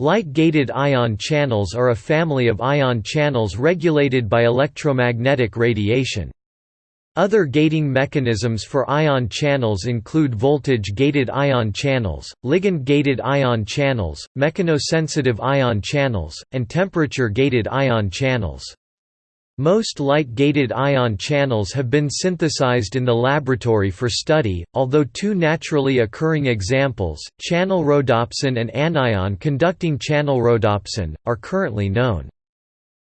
Light-gated ion channels are a family of ion channels regulated by electromagnetic radiation. Other gating mechanisms for ion channels include voltage-gated ion channels, ligand-gated ion channels, mechanosensitive ion channels, and temperature-gated ion channels. Most light-gated ion channels have been synthesized in the laboratory for study, although two naturally occurring examples, channel rhodopsin and anion conducting channel rhodopsin, are currently known.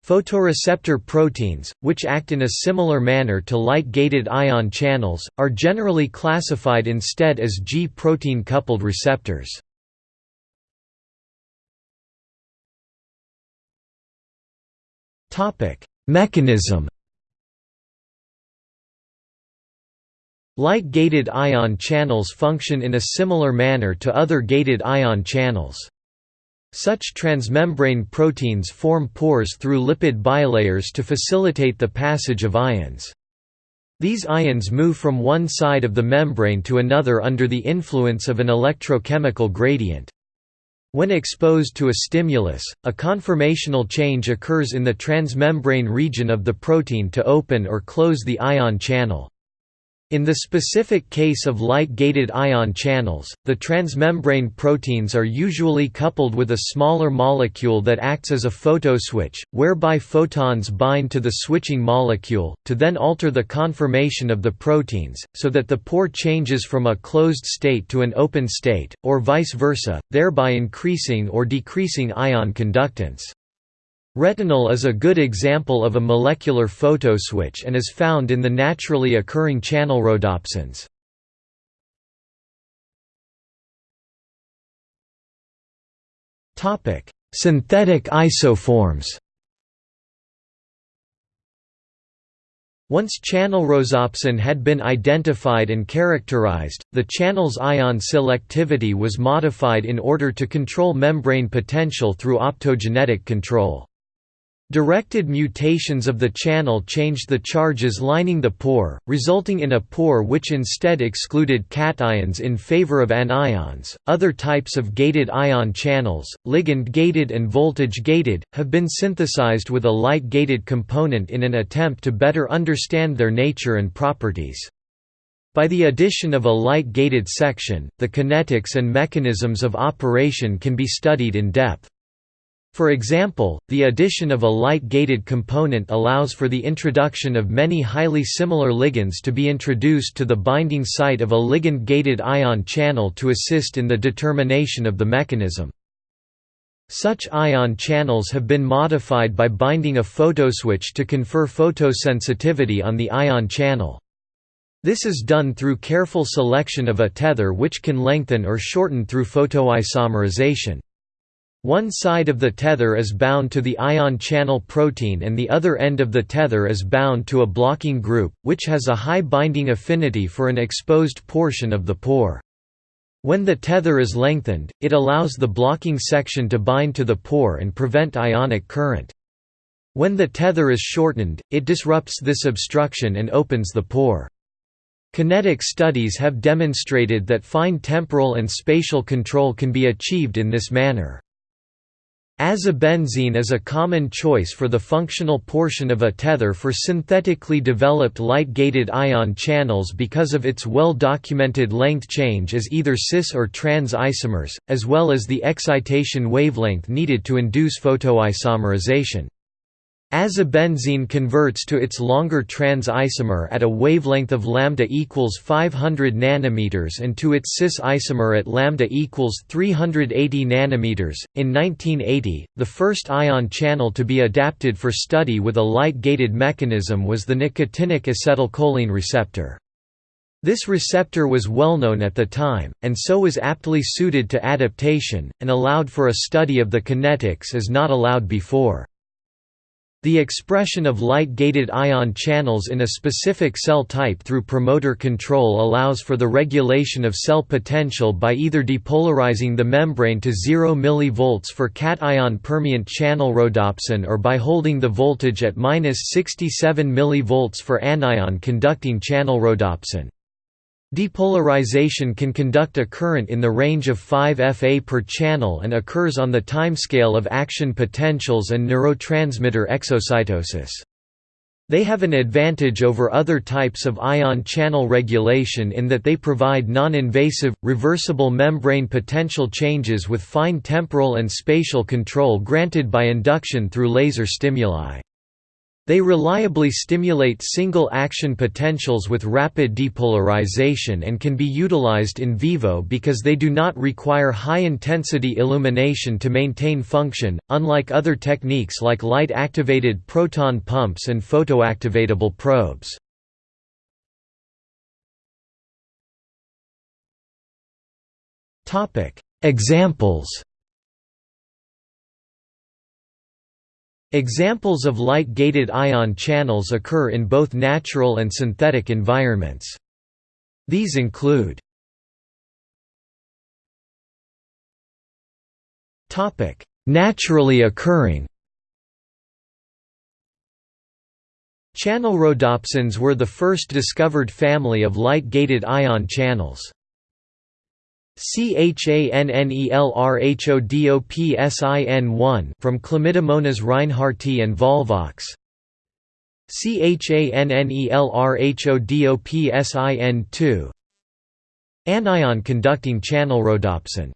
Photoreceptor proteins, which act in a similar manner to light-gated ion channels, are generally classified instead as G-protein coupled receptors. Topic: Mechanism Light-gated ion channels function in a similar manner to other gated ion channels. Such transmembrane proteins form pores through lipid bilayers to facilitate the passage of ions. These ions move from one side of the membrane to another under the influence of an electrochemical gradient. When exposed to a stimulus, a conformational change occurs in the transmembrane region of the protein to open or close the ion channel. In the specific case of light-gated ion channels, the transmembrane proteins are usually coupled with a smaller molecule that acts as a photoswitch, whereby photons bind to the switching molecule, to then alter the conformation of the proteins, so that the pore changes from a closed state to an open state, or vice versa, thereby increasing or decreasing ion conductance. Retinal is a good example of a molecular photoswitch and is found in the naturally occurring channel rhodopsins. Synthetic isoforms Once channel rhodopsin had been identified and characterized, the channel's ion selectivity was modified in order to control membrane potential through optogenetic control. Directed mutations of the channel changed the charges lining the pore, resulting in a pore which instead excluded cations in favor of anions. Other types of gated ion channels, ligand gated and voltage gated, have been synthesized with a light gated component in an attempt to better understand their nature and properties. By the addition of a light gated section, the kinetics and mechanisms of operation can be studied in depth. For example, the addition of a light-gated component allows for the introduction of many highly similar ligands to be introduced to the binding site of a ligand-gated ion channel to assist in the determination of the mechanism. Such ion channels have been modified by binding a photoswitch to confer photosensitivity on the ion channel. This is done through careful selection of a tether which can lengthen or shorten through photoisomerization. One side of the tether is bound to the ion channel protein and the other end of the tether is bound to a blocking group, which has a high binding affinity for an exposed portion of the pore. When the tether is lengthened, it allows the blocking section to bind to the pore and prevent ionic current. When the tether is shortened, it disrupts this obstruction and opens the pore. Kinetic studies have demonstrated that fine temporal and spatial control can be achieved in this manner. Azobenzene is a common choice for the functional portion of a tether for synthetically developed light-gated ion channels because of its well-documented length change as either cis or trans isomers, as well as the excitation wavelength needed to induce photoisomerization. Azobenzene converts to its longer trans isomer at a wavelength of lambda equals 500 nanometers and to its cis isomer at lambda equals 380 nanometers. In 1980, the first ion channel to be adapted for study with a light-gated mechanism was the nicotinic acetylcholine receptor. This receptor was well known at the time, and so was aptly suited to adaptation, and allowed for a study of the kinetics as not allowed before. The expression of light-gated ion channels in a specific cell type through promoter control allows for the regulation of cell potential by either depolarizing the membrane to 0 mV for cation permeant channel rhodopsin or by holding the voltage at 67 mV for anion conducting channel rhodopsin. Depolarization can conduct a current in the range of 5 FA per channel and occurs on the timescale of action potentials and neurotransmitter exocytosis. They have an advantage over other types of ion channel regulation in that they provide non-invasive, reversible membrane potential changes with fine temporal and spatial control granted by induction through laser stimuli. They reliably stimulate single-action potentials with rapid depolarization and can be utilized in vivo because they do not require high-intensity illumination to maintain function, unlike other techniques like light-activated proton pumps and photoactivatable probes. Examples Examples of light-gated ion channels occur in both natural and synthetic environments. These include Naturally occurring Channel rhodopsins were the first discovered family of light-gated ion channels. CHANNELRHODOPSIN1 from Chlamydomonas reinhardtii and volvox. CHANNELRHODOPSIN2 Anion conducting channel rhodopsin.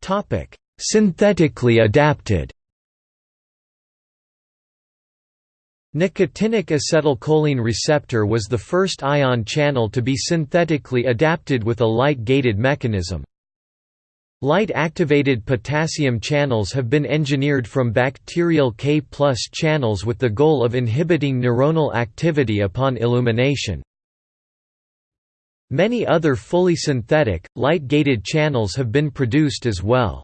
Topic Synthetically adapted Nicotinic acetylcholine receptor was the first ion channel to be synthetically adapted with a light-gated mechanism. Light-activated potassium channels have been engineered from bacterial K channels with the goal of inhibiting neuronal activity upon illumination. Many other fully synthetic, light-gated channels have been produced as well.